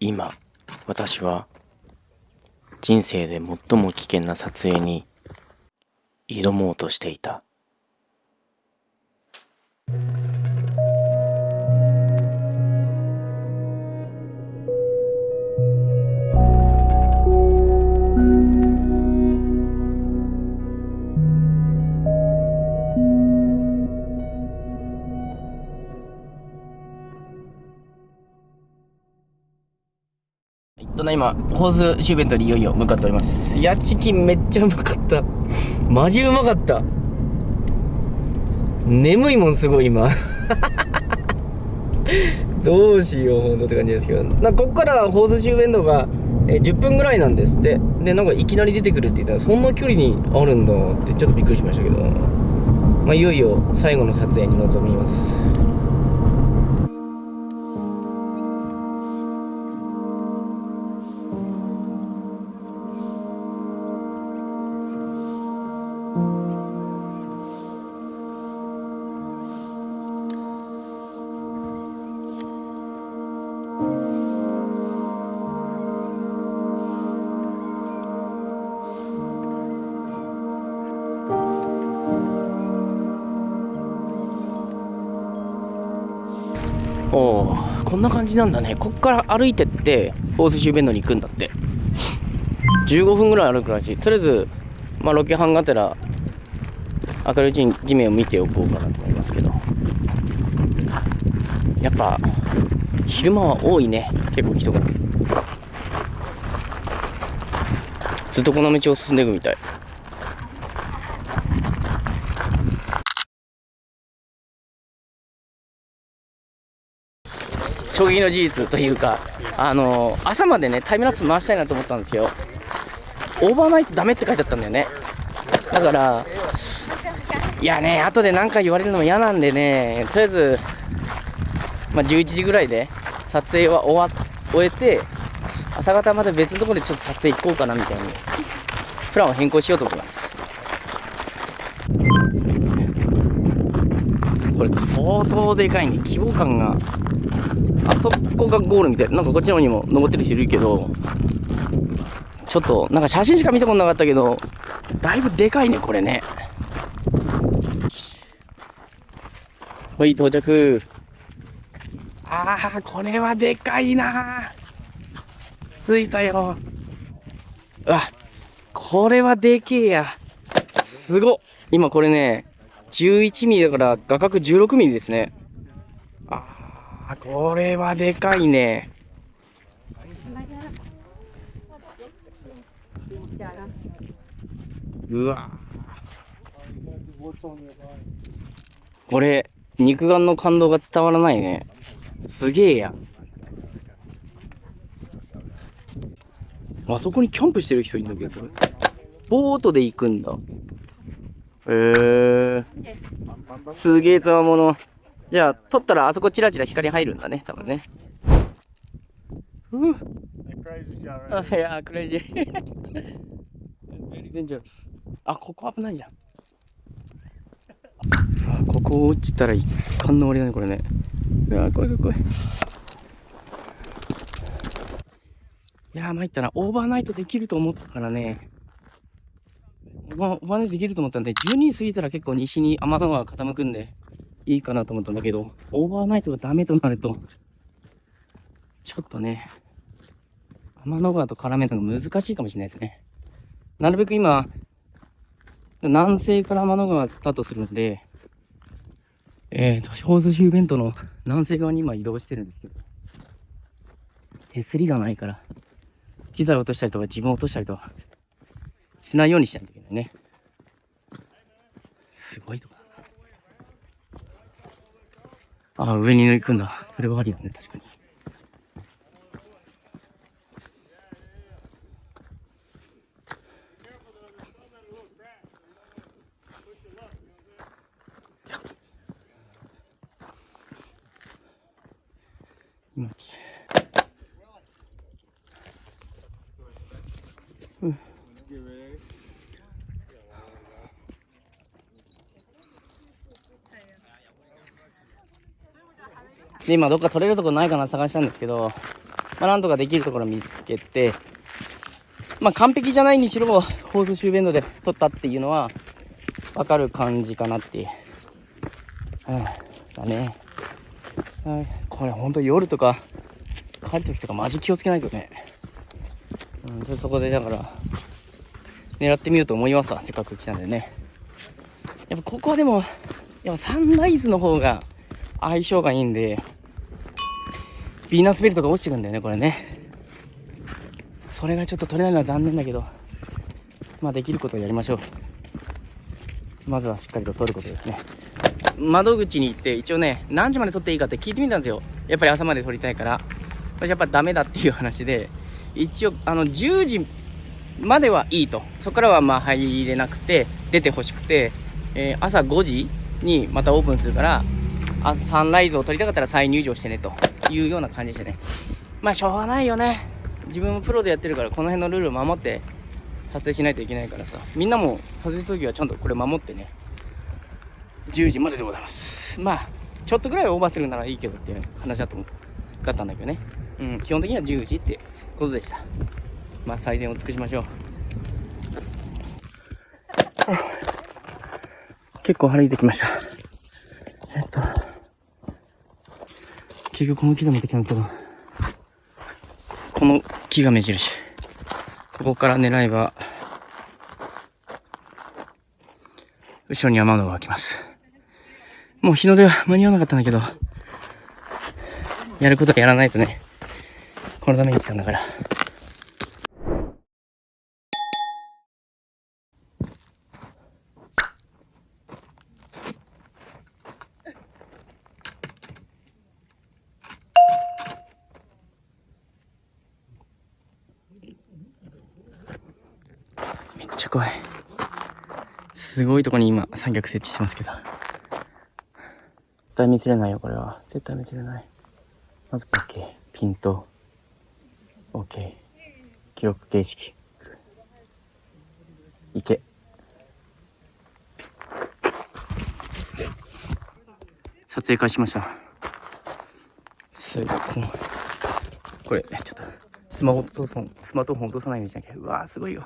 今私は人生で最も危険な撮影に挑もうとしていた。ただ今ホースシューベントにいよいよ向かっております。いやチキンめっちゃうまかった。マジうまかった。眠いもんすごい今。どうしようほんとって感じですけど。なこっからホースシューベントがえ10分ぐらいなんですって。でなんかいきなり出てくるって言ったらそんな距離にあるんだってちょっとびっくりしましたけど。まあいよいよ最後の撮影に臨みます。こんな感じなんだね。こっから歩いてって大寿司弁当に行くんだって。15分ぐらい歩くらしい。とりあえずまあロケハンがてら明るいうちに地面を見ておこうかなと思いますけど。やっぱ昼間は多いね。結構人が。ずっとこの道を進んでいくみたい。衝撃の事実というか、あのー、朝までね、タイムラプス回したいなと思ったんですよ。オーバーナイトダメって書いてあったんだよね。だから、いやね、後で何か言われるのも嫌なんでね、とりあえず、まあ、11時ぐらいで撮影は終わ終えて、朝方まで別のところでちょっと撮影行こうかなみたいに、プランを変更しようと思います。これ相当でかいね、規模感がそこがゴールみたいな。んかこっちの方にも登ってる人いるけどちょっとなんか写真しか見たことなかったけどだいぶでかいねこれね。はい到着。ああこれはでかいな。着いたよ。あこれはでけえや。すご今これね11ミリだから画角16ミリですね。あ、これはでかいね。うわこれ、肉眼の感動が伝わらないね。すげえや。あそこにキャンプしてる人いるんだけど、ボートで行くんだ。へえー。すげえつわもの。じゃあ、撮ったらあそこチラチラ光入るんだね、多分ね。ふう。あ、いや、クレイジー。あ、ここ危ないじゃん。あ、ここ落ちたら一貫の終わりだね、これね。うわ、怖い怖い怖い。いやー、参ったな。オーバーナイトできると思ったからね。オーバーナイトできると思ったんで、12時過ぎたら結構西に天の川傾くんで。いいかなと思ったんだけど、オーバーナイトがダメとなると、ちょっとね、天の川と絡めるのが難しいかもしれないですね。なるべく今、南西から天の川スタートするんで、えーと、ホースシューベンドの南西側に今移動してるんですけど、手すりがないから、機材落としたりとか自分落としたりとか、しないようにしないといけないね。すごいとこあ、上に行くんだ。それはありだね、確かに。で、今どっか取れるとこないかな探したんですけど、まあ、なんとかできるところ見つけて、まあ、完璧じゃないにしろ、ホースシューベンドで取ったっていうのは、わかる感じかなっていう。うん、だね。はい、これほんと夜とか、帰る時とかマジ気をつけないとね。うん、そこでだから、狙ってみようと思いますわ。せっかく来たんでね。やっぱここはでも、やっぱサンライズの方が相性がいいんで、ヴィーナスベルトが落ちてくんだよね、これね。それがちょっと取れないのは残念だけど、まあできることをやりましょう。まずはしっかりと取ることですね。窓口に行って一応ね、何時まで取っていいかって聞いてみたんですよ。やっぱり朝まで取りたいから。これやっぱダメだっていう話で、一応、あの、10時まではいいと。そこからはまあ入れなくて、出てほしくて、えー、朝5時にまたオープンするから、サンライズを撮りたかったら再入場してねというような感じでしたね。まあしょうがないよね。自分もプロでやってるからこの辺のルールを守って撮影しないといけないからさ。みんなも撮影するときはちゃんとこれ守ってね。10時まででございます。まあ、ちょっとぐらいオーバーするならいいけどっていう話だとだったんだけどね。うん、基本的には10時ってことでした。まあ、最善を尽くしましょう。結構歩いてきました。えっと、結局この木でもできたんですけど、この木が目印。ここから狙えば、後ろに山のが来ます。もう日の出は間に合わなかったんだけど、やることはやらないとね、このために来たんだから。っちゃ怖い。すごいとこに今三脚設置してますけど。絶対見せれないよ、これは。絶対見せれない。まず OK。ピント。OK。記録形式。いけ。撮影開始しました。すごい。これ、ちょっと、スマホとスマートフォン落とさないようにしなきゃ。うわーすごいよ。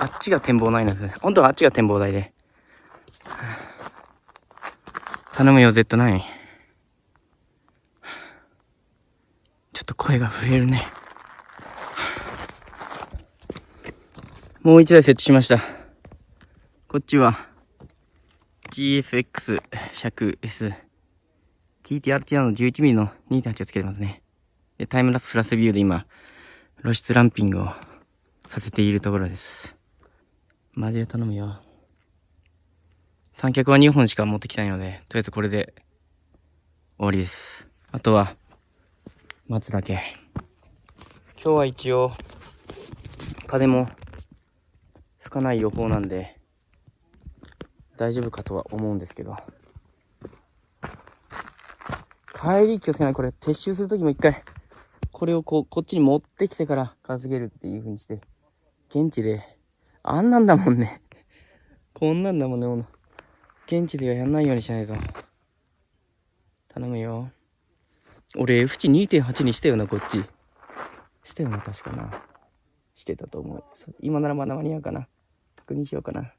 あっちが展望台なんですね。本当はあっちが展望台で。頼むよ、Z9。ちょっと声が震えるね。もう一台設置しました。こっちは GFX100S TTRT の 11mm の2.8をつけてますね。で、タイムラプスプラスビューで今、露出ランピングをさせているところです。マジで頼むよ。三脚は2本しか持ってきないので、とりあえずこれで終わりです。あとは、待つだけ。今日は一応、風も吹かない予報なんで、大丈夫かとは思うんですけど。帰り気をつけない。これ撤収するときも一回、これをこう、こっちに持ってきてから片付けるっていう風にして、現地で、あんなんだもんね。こんなんだもんね、現地ではやんないようにしないと。頼むよ。俺 F 値2.8にしたよな、こっち。したよな、確かな。してたと思う。今ならまだ間に合うかな。確認しようかな。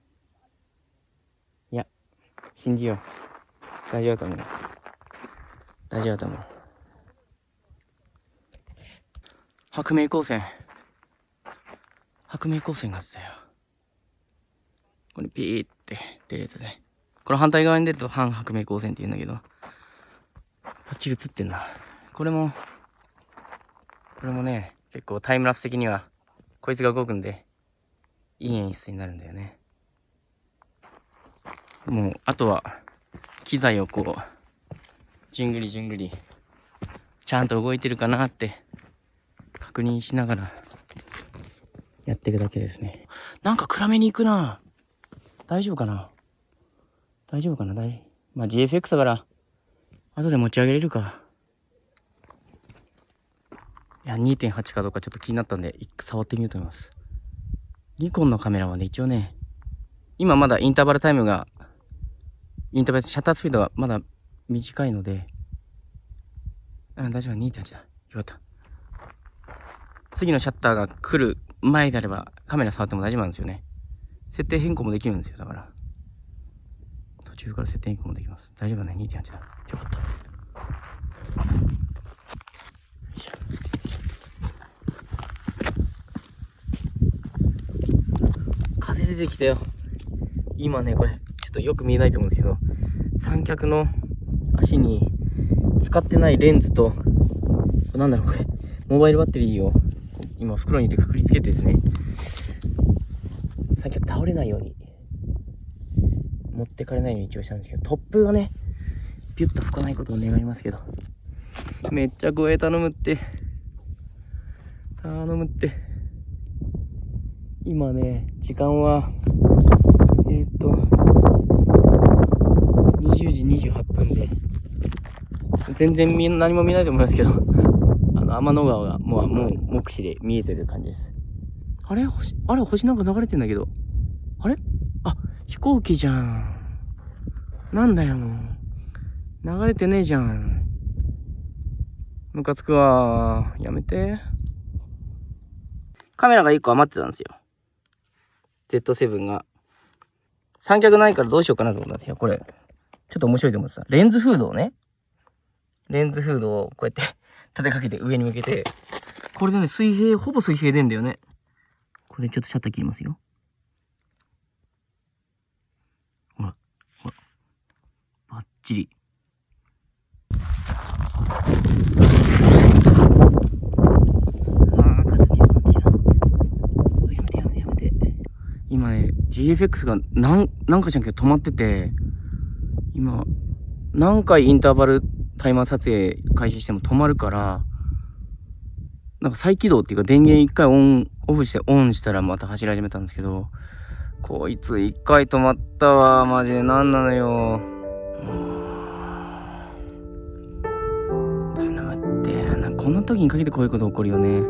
いや、信じよう。大丈夫だと思う。大丈夫だと思う。白明光線。白明光線が出たよ。これピーって出るやつで。これ反対側に出ると反白明光線って言うんだけど、パッチリ映ってんな。これも、これもね、結構タイムラプス的には、こいつが動くんで、いい演出になるんだよね。もう、あとは、機材をこう、じゅんぐりじゅんぐり、ちゃんと動いてるかなって、確認しながら、やっていくだけですね。なんか暗めに行くな大丈夫かな大丈夫かな大まあ GFX だから、後で持ち上げれるか。いや、2.8かどうかちょっと気になったんで、触ってみようと思います。ニコンのカメラはね、一応ね、今まだインターバルタイムが、インターバル、シャッタースピードがまだ短いので、うん、大丈夫、2.8だ。よかった。次のシャッターが来る前であればカメラ触っても大丈夫なんですよね。設定変更もできるんですよ、だから。途中から設定変更もできます。大丈夫だね、2.8だ。よかった。風出てきたよ。今ね、これ、ちょっとよく見えないと思うんですけど、三脚の足に使ってないレンズと、なんだろう、これ、モバイルバッテリーを今袋に入れてくくりつけてですね、三脚倒れないように、持ってかれないように一応したんですけど、突風がね、ピュッと吹かないことを願いますけど、めっちゃ護衛頼むって、頼むって、今ね、時間は、えー、っと、20時28分で、全然何も見ないと思いますけど、の、天の川がもう、もう目視で見えてる感じです。あれ？星、あれ？星なんか流れてんだけど。あれ？あ、飛行機じゃん。なんだよ、もう。流れてねえじゃん。ムカつくわ。やめて。カメラが1個余ってたんですよ。Z7 が。三脚ないからどうしようかなと思ったんですよ。これ。ちょっと面白いと思ってた。レンズフードをね。レンズフードをこうやって立てかけて上に向けて。これでね、水平、ほぼ水平でんだよね。これちょっとシャッター切りますよ。ほら、ほら。バッチリ。今ね、GFX が何、何かしらんけど止まってて、今、何回インターバルタイマー撮影開始しても止まるから、なんか再起動っていうか電源一回オン、オフしてオンしたらまた走り始めたんですけど、こいつ一回止まったわ、マジで何なのよ。頼むって、こんな時にかけてこういうこと起こるよね。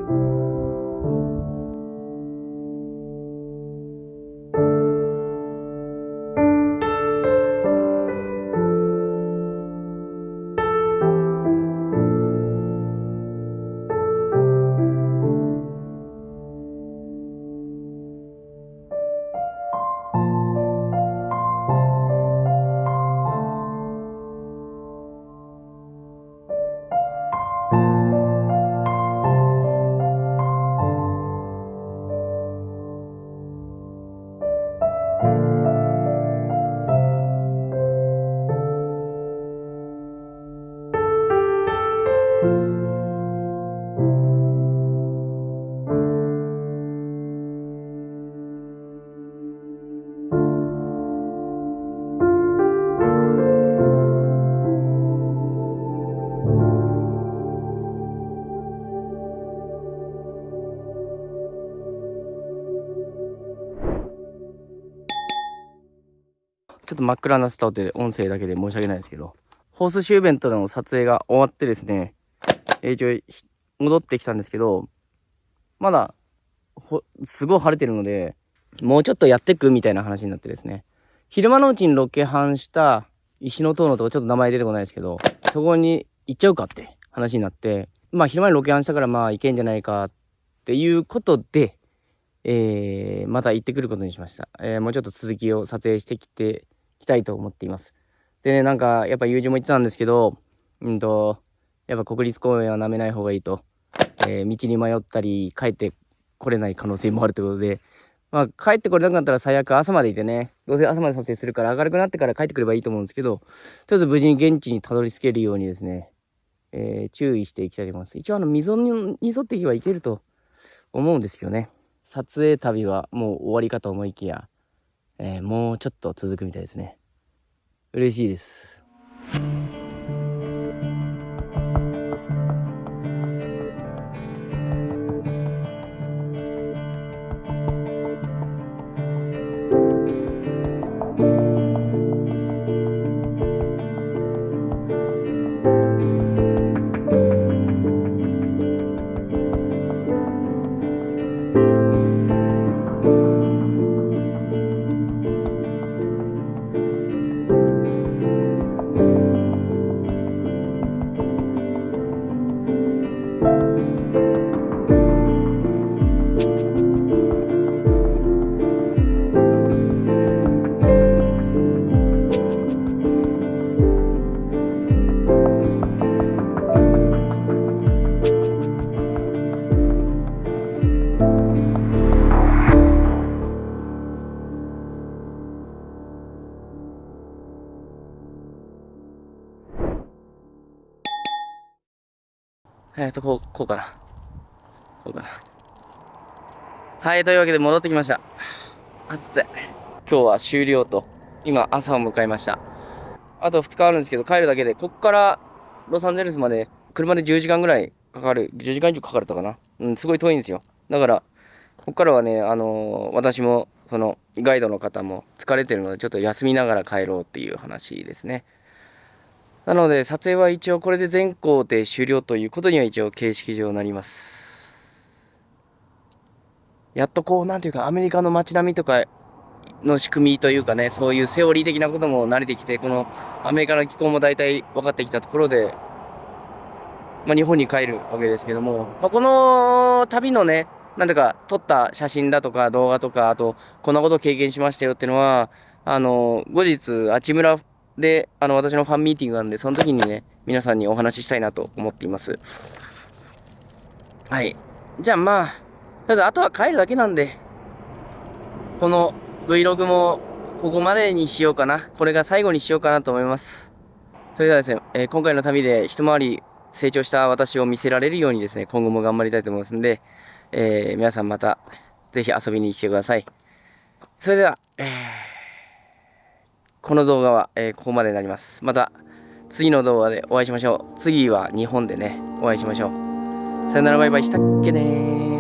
と真っ暗なスタートで音声だけで申し訳ないですけど、ホースシューベントの撮影が終わってですね、一応戻ってきたんですけど、まだ、すごい晴れてるので、もうちょっとやってくみたいな話になってですね。昼間のうちにロケハンした石の塔のとこちょっと名前出てこないですけど、そこに行っちゃうかって話になって、まあ昼間にロケハンしたからまあ行けんじゃないかっていうことで、えー、また行ってくることにしました。えー、もうちょっと続きを撮影してきて、きたいと思っています。でね、なんか、やっぱ友人も言ってたんですけど、うんと、やっぱ国立公園は舐めない方がいいと。えー、道に迷ったり、帰ってこれない可能性もあるということで、まあ、帰ってこれなかったら最悪朝までいてね、どうせ朝まで撮影するから明るくなってから帰ってくればいいと思うんですけど、とりあえず無事に現地にたどり着けるようにですね、えー、注意していきたいと思います。一応あの、溝に沿っていけばいけると思うんですけどね。撮影旅はもう終わりかと思いきや、えー、もうちょっと続くみたいですね。嬉しいです。えっ、と、こう、こうかな。こうかな。はい、というわけで戻ってきました。暑い。今日は終了と、今朝を迎えました。あと2日あるんですけど、帰るだけで、こっからロサンゼルスまで車で10時間ぐらいかかる。10時間以上かかるとかな。うん、すごい遠いんですよ。だから、こっからはね、あのー、私も、その、ガイドの方も疲れてるので、ちょっと休みながら帰ろうっていう話ですね。なので、撮影は一応これで全工程終了ということには一応形式上なります。やっとこう、なんていうか、アメリカの街並みとかの仕組みというかね、そういうセオリー的なことも慣れてきて、このアメリカの気候も大体分かってきたところで、まあ、日本に帰るわけですけども、まあ、この旅のね、なんとか撮った写真だとか動画とか、あと、こんなこと経験しましたよっていうのは、あの、後日、あちむらで、あの、私のファンミーティングなんで、その時にね、皆さんにお話ししたいなと思っています。はい。じゃあまあ、ただあとは帰るだけなんで、この Vlog もここまでにしようかな。これが最後にしようかなと思います。それではですね、えー、今回の旅で一回り成長した私を見せられるようにですね、今後も頑張りたいと思いますんで、えー、皆さんまたぜひ遊びに来てください。それでは、えー、この動画は、えー、ここまでになります。また次の動画でお会いしましょう。次は日本でね、お会いしましょう。さよならバイバイしたっけね